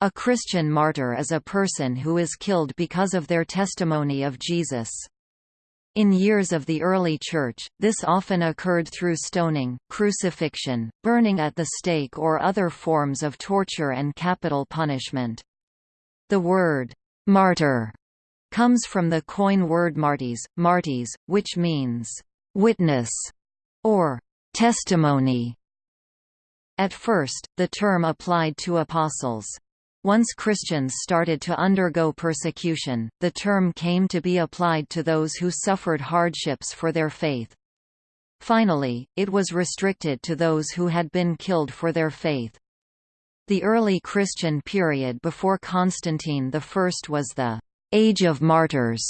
A Christian martyr is a person who is killed because of their testimony of Jesus. In years of the early Church, this often occurred through stoning, crucifixion, burning at the stake or other forms of torture and capital punishment. The word, martyr, comes from the Koine word marties, marties, which means, witness, or testimony. At first, the term applied to apostles. Once Christians started to undergo persecution, the term came to be applied to those who suffered hardships for their faith. Finally, it was restricted to those who had been killed for their faith. The early Christian period before Constantine I was the «Age of Martyrs».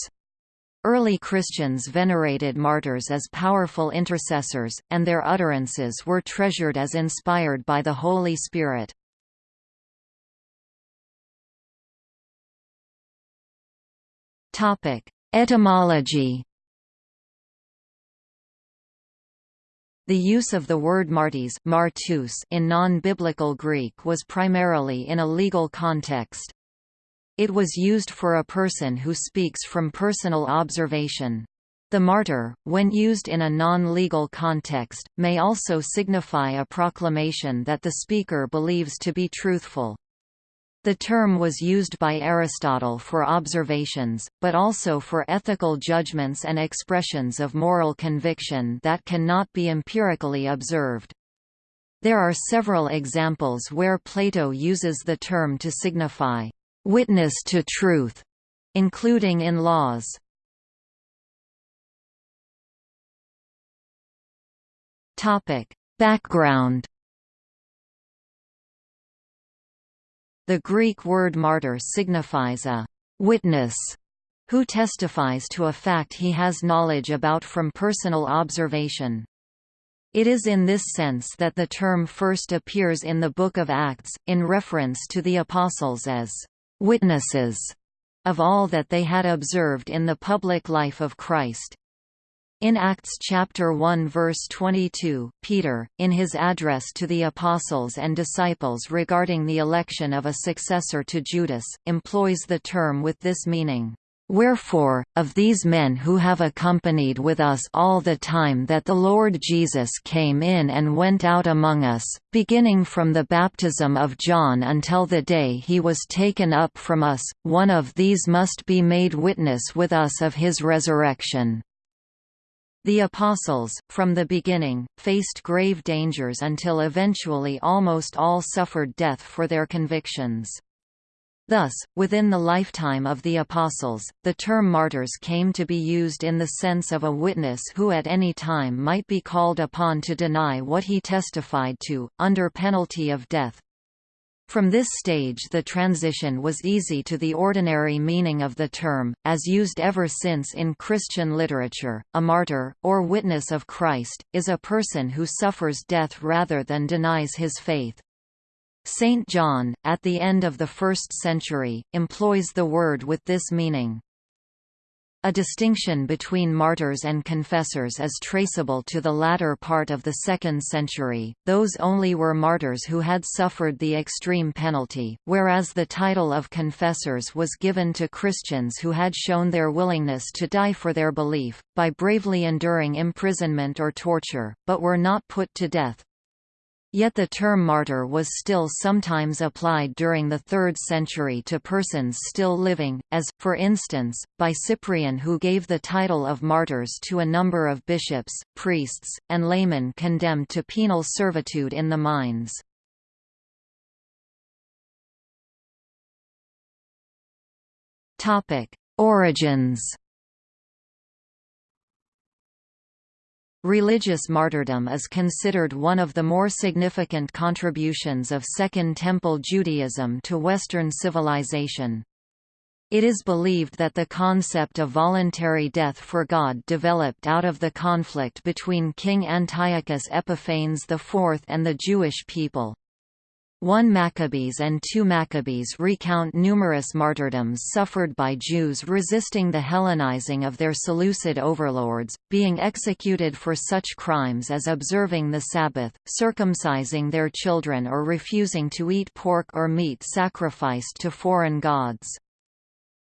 Early Christians venerated martyrs as powerful intercessors, and their utterances were treasured as inspired by the Holy Spirit. Etymology. The use of the word marties martus in non-biblical Greek was primarily in a legal context. It was used for a person who speaks from personal observation. The martyr, when used in a non-legal context, may also signify a proclamation that the speaker believes to be truthful. The term was used by Aristotle for observations, but also for ethical judgments and expressions of moral conviction that cannot be empirically observed. There are several examples where Plato uses the term to signify witness to truth, including in laws. Background The Greek word martyr signifies a «witness» who testifies to a fact he has knowledge about from personal observation. It is in this sense that the term first appears in the Book of Acts, in reference to the apostles as «witnesses» of all that they had observed in the public life of Christ. In Acts chapter 1 verse 22, Peter, in his address to the apostles and disciples regarding the election of a successor to Judas, employs the term with this meaning. Wherefore, of these men who have accompanied with us all the time that the Lord Jesus came in and went out among us, beginning from the baptism of John until the day he was taken up from us, one of these must be made witness with us of his resurrection. The Apostles, from the beginning, faced grave dangers until eventually almost all suffered death for their convictions. Thus, within the lifetime of the Apostles, the term martyrs came to be used in the sense of a witness who at any time might be called upon to deny what he testified to, under penalty of death. From this stage the transition was easy to the ordinary meaning of the term, as used ever since in Christian literature. A martyr, or witness of Christ, is a person who suffers death rather than denies his faith. Saint John, at the end of the first century, employs the word with this meaning. A distinction between martyrs and confessors is traceable to the latter part of the second century, those only were martyrs who had suffered the extreme penalty, whereas the title of confessors was given to Christians who had shown their willingness to die for their belief, by bravely enduring imprisonment or torture, but were not put to death. Yet the term martyr was still sometimes applied during the 3rd century to persons still living, as, for instance, by Cyprian who gave the title of martyrs to a number of bishops, priests, and laymen condemned to penal servitude in the mines. Origins Religious martyrdom is considered one of the more significant contributions of Second Temple Judaism to Western civilization. It is believed that the concept of voluntary death for God developed out of the conflict between King Antiochus Epiphanes IV and the Jewish people. 1 Maccabees and 2 Maccabees recount numerous martyrdoms suffered by Jews resisting the Hellenizing of their Seleucid overlords, being executed for such crimes as observing the Sabbath, circumcising their children or refusing to eat pork or meat sacrificed to foreign gods.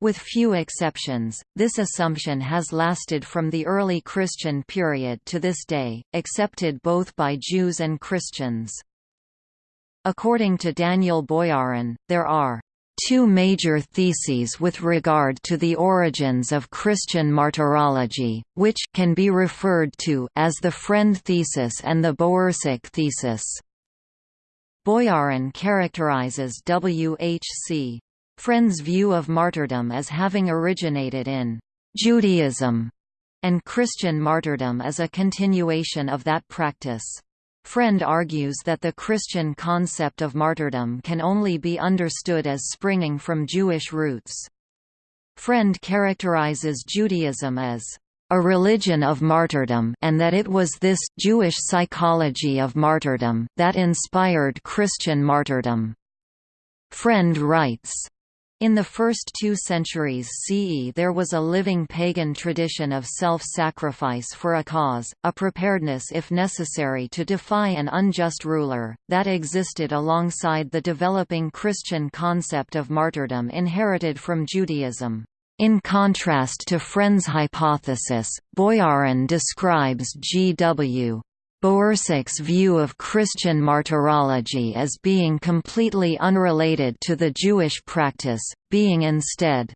With few exceptions, this assumption has lasted from the early Christian period to this day, accepted both by Jews and Christians. According to Daniel Boyarin, there are two major theses with regard to the origins of Christian martyrology, which can be referred to as the Frend thesis and the Bowersock thesis. Boyarin characterizes W.H.C. Frend's view of martyrdom as having originated in Judaism, and Christian martyrdom as a continuation of that practice. Frend argues that the Christian concept of martyrdom can only be understood as springing from Jewish roots. Frend characterizes Judaism as a religion of martyrdom and that it was this Jewish psychology of martyrdom that inspired Christian martyrdom. Frend writes, in the first two centuries CE there was a living pagan tradition of self-sacrifice for a cause, a preparedness if necessary to defy an unjust ruler, that existed alongside the developing Christian concept of martyrdom inherited from Judaism. In contrast to Frend's hypothesis, Boyarin describes G.W. Bowersock's view of Christian martyrology as being completely unrelated to the Jewish practice, being instead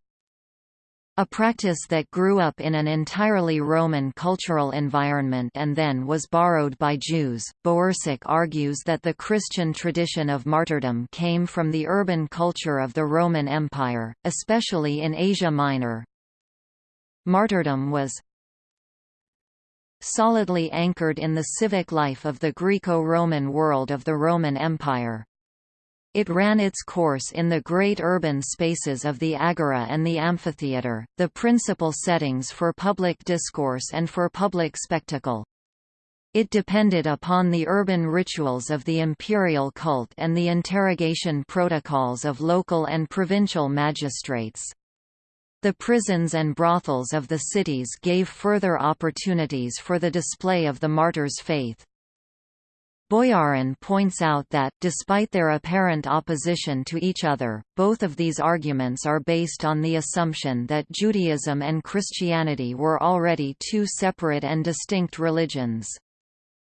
a practice that grew up in an entirely Roman cultural environment and then was borrowed by Jews. Bowersic argues that the Christian tradition of martyrdom came from the urban culture of the Roman Empire, especially in Asia Minor. Martyrdom was solidly anchored in the civic life of the Greco-Roman world of the Roman Empire. It ran its course in the great urban spaces of the agora and the amphitheatre, the principal settings for public discourse and for public spectacle. It depended upon the urban rituals of the imperial cult and the interrogation protocols of local and provincial magistrates. The prisons and brothels of the cities gave further opportunities for the display of the martyr's faith. Boyarin points out that, despite their apparent opposition to each other, both of these arguments are based on the assumption that Judaism and Christianity were already two separate and distinct religions.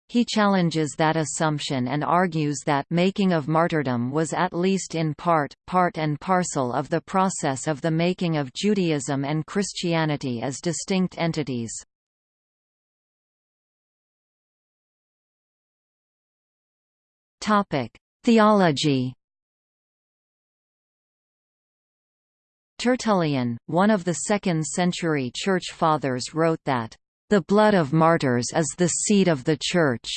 He challenges that assumption and argues that making of martyrdom was at least in part, part and parcel of the process of the making of Judaism and Christianity as distinct entities. Theology Tertullian, one of the second-century Church Fathers wrote that the blood of martyrs is the seed of the Church,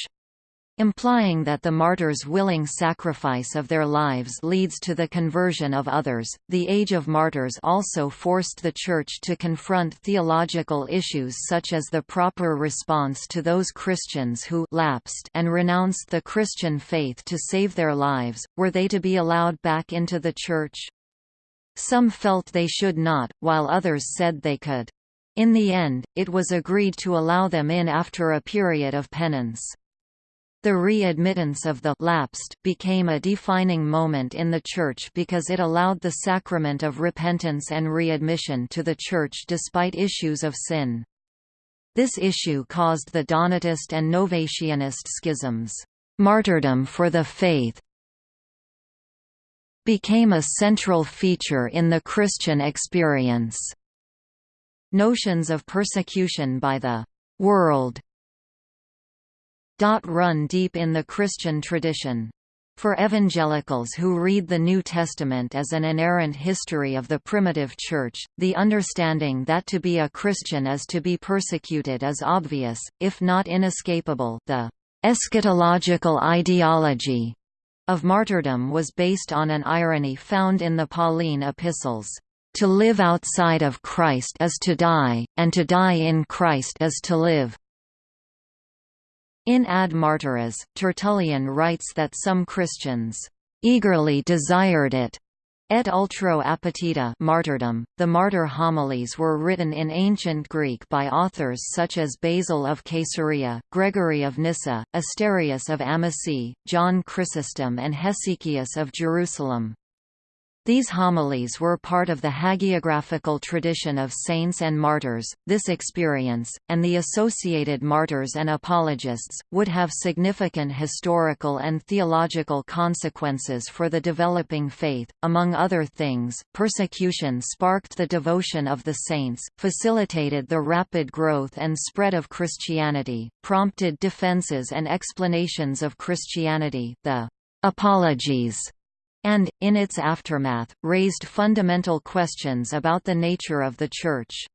implying that the martyrs' willing sacrifice of their lives leads to the conversion of others. The Age of Martyrs also forced the Church to confront theological issues such as the proper response to those Christians who lapsed and renounced the Christian faith to save their lives. Were they to be allowed back into the Church? Some felt they should not, while others said they could. In the end, it was agreed to allow them in after a period of penance. The readmittance of the lapsed became a defining moment in the Church because it allowed the sacrament of repentance and readmission to the Church despite issues of sin. This issue caused the Donatist and Novatianist schisms. Martyrdom for the faith became a central feature in the Christian experience. Notions of persecution by the world run deep in the Christian tradition. For evangelicals who read the New Testament as an inerrant history of the primitive Church, the understanding that to be a Christian is to be persecuted is obvious, if not inescapable the eschatological ideology of martyrdom was based on an irony found in the Pauline epistles. To live outside of Christ is to die, and to die in Christ is to live. In Ad Martyras, Tertullian writes that some Christians eagerly desired it. Et ultro appetita martyrdom. The martyr homilies were written in ancient Greek by authors such as Basil of Caesarea, Gregory of Nyssa, Asterius of Amasea, John Chrysostom and Hesychius of Jerusalem. These homilies were part of the hagiographical tradition of saints and martyrs. This experience, and the associated martyrs and apologists, would have significant historical and theological consequences for the developing faith. Among other things, persecution sparked the devotion of the saints, facilitated the rapid growth and spread of Christianity, prompted defenses and explanations of Christianity, the apologies and, in its aftermath, raised fundamental questions about the nature of the Church.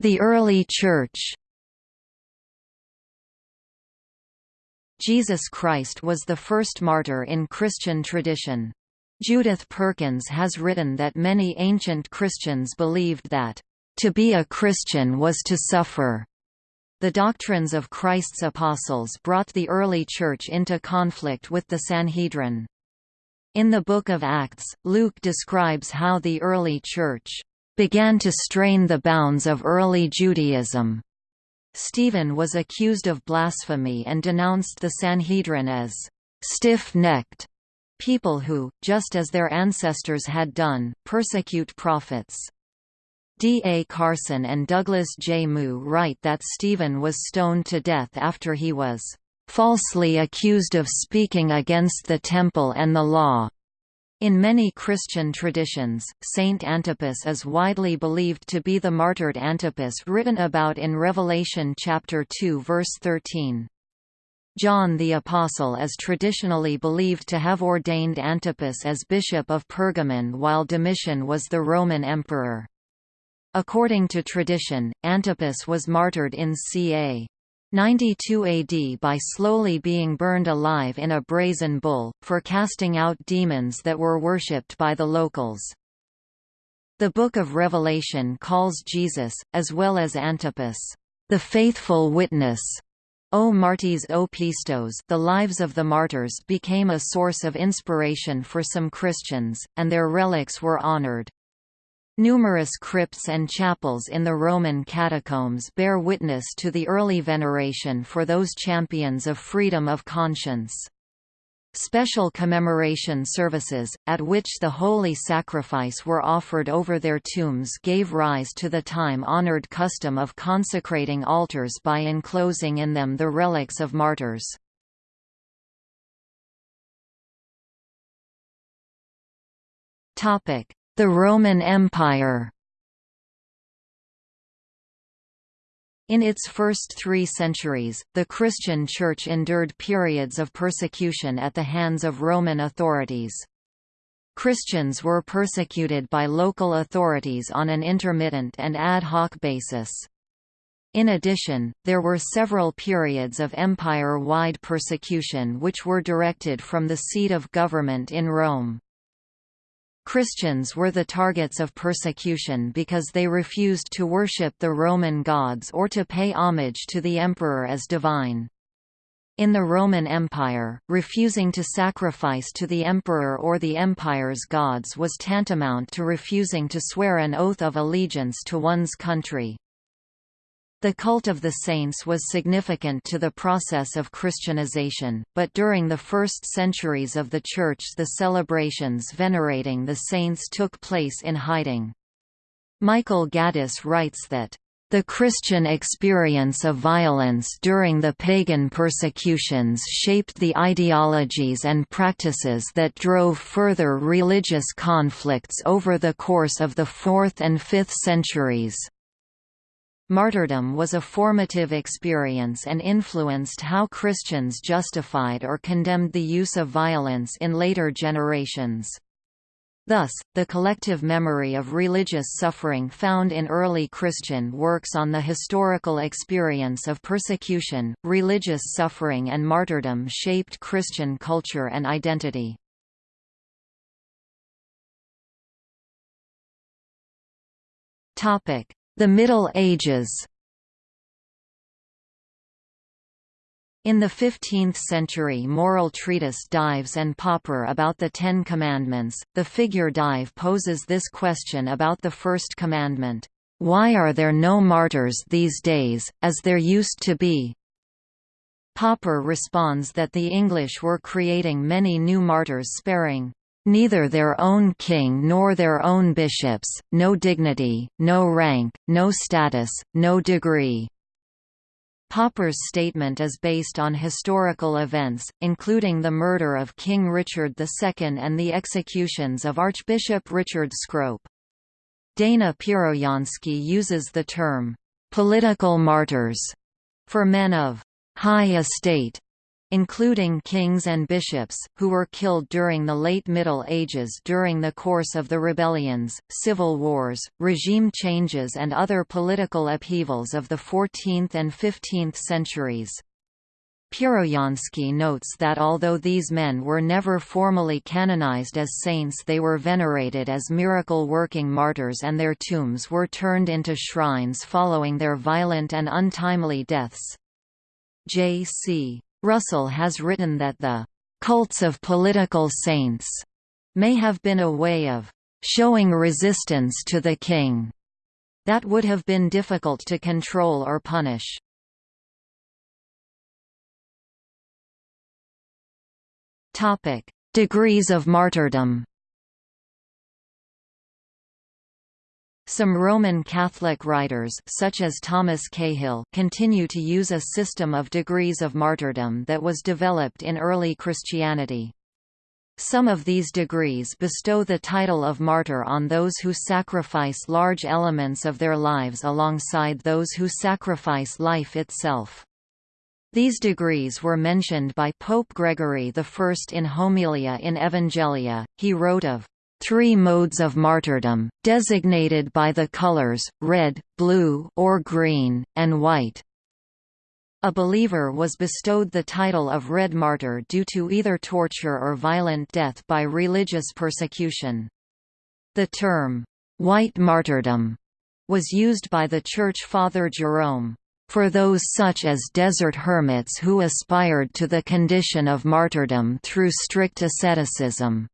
The early Church Jesus Christ was the first martyr in Christian tradition. Judith Perkins has written that many ancient Christians believed that, "...to be a Christian was to suffer." The doctrines of Christ's apostles brought the early Church into conflict with the Sanhedrin. In the Book of Acts, Luke describes how the early Church began to strain the bounds of early Judaism. Stephen was accused of blasphemy and denounced the Sanhedrin as stiff-necked people who, just as their ancestors had done, persecute prophets. D. A. Carson and Douglas J. Moo write that Stephen was stoned to death after he was falsely accused of speaking against the Temple and the law. In many Christian traditions, Saint Antipas is widely believed to be the martyred Antipas written about in Revelation chapter 2 verse 13. John the Apostle is traditionally believed to have ordained Antipas as bishop of Pergamon while Domitian was the Roman emperor. According to tradition, Antipas was martyred in ca. 92 AD by slowly being burned alive in a brazen bull, for casting out demons that were worshipped by the locals. The Book of Revelation calls Jesus, as well as Antipas, the faithful witness. O Martis o Pistos the lives of the martyrs became a source of inspiration for some Christians, and their relics were honored. Numerous crypts and chapels in the Roman catacombs bear witness to the early veneration for those champions of freedom of conscience. Special commemoration services, at which the holy sacrifice were offered over their tombs gave rise to the time-honored custom of consecrating altars by enclosing in them the relics of martyrs. Topic: the Roman Empire In its first three centuries, the Christian Church endured periods of persecution at the hands of Roman authorities. Christians were persecuted by local authorities on an intermittent and ad hoc basis. In addition, there were several periods of empire-wide persecution which were directed from the seat of government in Rome. Christians were the targets of persecution because they refused to worship the Roman gods or to pay homage to the emperor as divine. In the Roman Empire, refusing to sacrifice to the emperor or the empire's gods was tantamount to refusing to swear an oath of allegiance to one's country. The cult of the saints was significant to the process of Christianization, but during the first centuries of the Church the celebrations venerating the saints took place in hiding. Michael Gaddis writes that, "...the Christian experience of violence during the pagan persecutions shaped the ideologies and practices that drove further religious conflicts over the course of the 4th and 5th centuries." Martyrdom was a formative experience and influenced how Christians justified or condemned the use of violence in later generations. Thus, the collective memory of religious suffering found in early Christian works on the historical experience of persecution, religious suffering and martyrdom shaped Christian culture and identity. Topic: the Middle Ages. In the 15th century moral treatise Dives and Pauper about the Ten Commandments, the figure Dive poses this question about the first commandment, "'Why are there no martyrs these days, as there used to be?' Pauper responds that the English were creating many new martyrs sparing neither their own king nor their own bishops, no dignity, no rank, no status, no degree, Pauper's statement is based on historical events, including the murder of King Richard II and the executions of Archbishop Richard Scrope. Dana Piroyansky uses the term, "...political martyrs", for men of "...high estate", including kings and bishops, who were killed during the late Middle Ages during the course of the rebellions, civil wars, regime changes and other political upheavals of the 14th and 15th centuries. Piroyansky notes that although these men were never formally canonized as saints they were venerated as miracle-working martyrs and their tombs were turned into shrines following their violent and untimely deaths. J.C. Russell has written that the cults of political saints may have been a way of showing resistance to the king that would have been difficult to control or punish. Topic: Degrees of martyrdom. Some Roman Catholic writers such as Thomas Cahill continue to use a system of degrees of martyrdom that was developed in early Christianity. Some of these degrees bestow the title of martyr on those who sacrifice large elements of their lives alongside those who sacrifice life itself. These degrees were mentioned by Pope Gregory I in Homilia in Evangelia. He wrote of three modes of martyrdom, designated by the colors, red, blue or green, and white. A believer was bestowed the title of Red Martyr due to either torture or violent death by religious persecution. The term, white martyrdom, was used by the Church Father Jerome, for those such as desert hermits who aspired to the condition of martyrdom through strict asceticism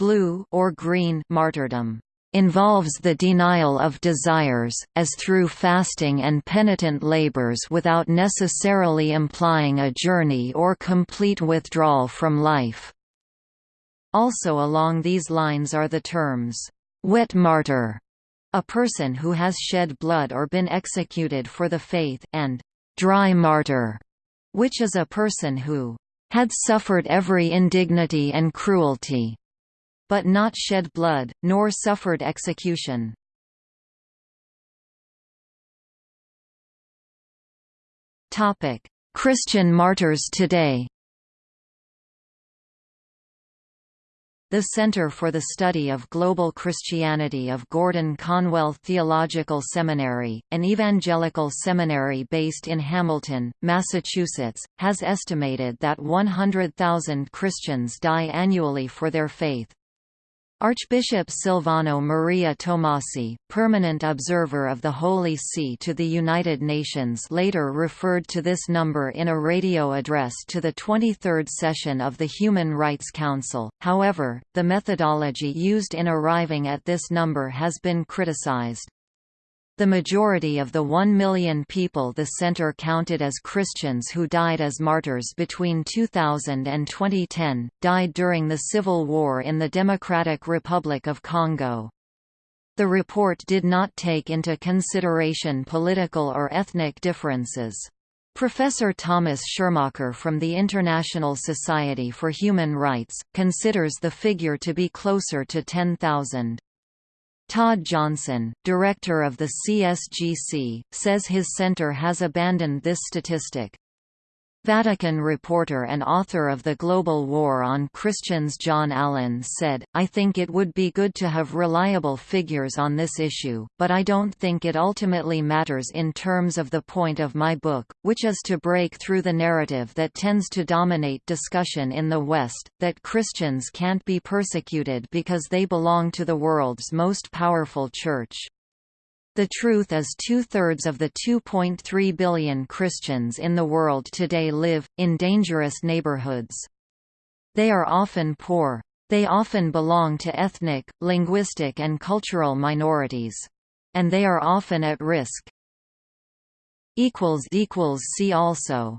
blue or green martyrdom involves the denial of desires, as through fasting and penitent labors without necessarily implying a journey or complete withdrawal from life. Also along these lines are the terms, wet martyr, a person who has shed blood or been executed for the faith, and dry martyr, which is a person who had suffered every indignity and cruelty, but not shed blood, nor suffered execution. Christian martyrs today The Center for the Study of Global Christianity of Gordon Conwell Theological Seminary, an evangelical seminary based in Hamilton, Massachusetts, has estimated that 100,000 Christians die annually for their faith. Archbishop Silvano Maria Tomasi, permanent observer of the Holy See to the United Nations later referred to this number in a radio address to the 23rd session of the Human Rights Council, however, the methodology used in arriving at this number has been criticized. The majority of the 1 million people the center counted as Christians who died as martyrs between 2000 and 2010, died during the civil war in the Democratic Republic of Congo. The report did not take into consideration political or ethnic differences. Professor Thomas Schirrmacher from the International Society for Human Rights, considers the figure to be closer to 10,000. Todd Johnson, director of the CSGC, says his center has abandoned this statistic. Vatican reporter and author of The Global War on Christians John Allen said, I think it would be good to have reliable figures on this issue, but I don't think it ultimately matters in terms of the point of my book, which is to break through the narrative that tends to dominate discussion in the West, that Christians can't be persecuted because they belong to the world's most powerful church. The truth is two-thirds of the 2.3 billion Christians in the world today live, in dangerous neighborhoods. They are often poor. They often belong to ethnic, linguistic and cultural minorities. And they are often at risk. See also